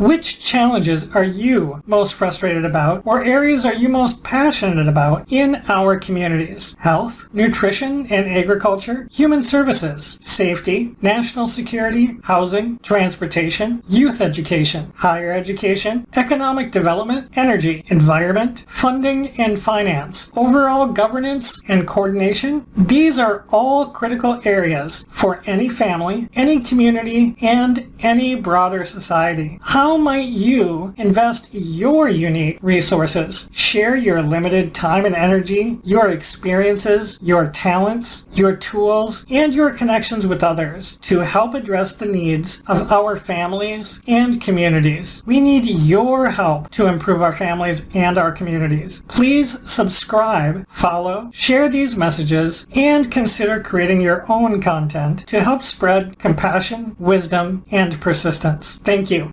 Which challenges are you most frustrated about or areas are you most passionate about in our communities? Health, nutrition and agriculture, human services, safety, national security, housing, transportation, youth education, higher education, economic development, energy, environment, funding and finance, overall governance and coordination. These are all critical areas for any family, any community, and any broader society. How might you invest your unique resources, share your limited time and energy, your experiences, your talents, your tools, and your connections with others to help address the needs of our families and communities? We need your help to improve our families and our communities. Please subscribe, follow, share these messages, and consider creating your own content to help spread compassion, wisdom, and persistence. Thank you.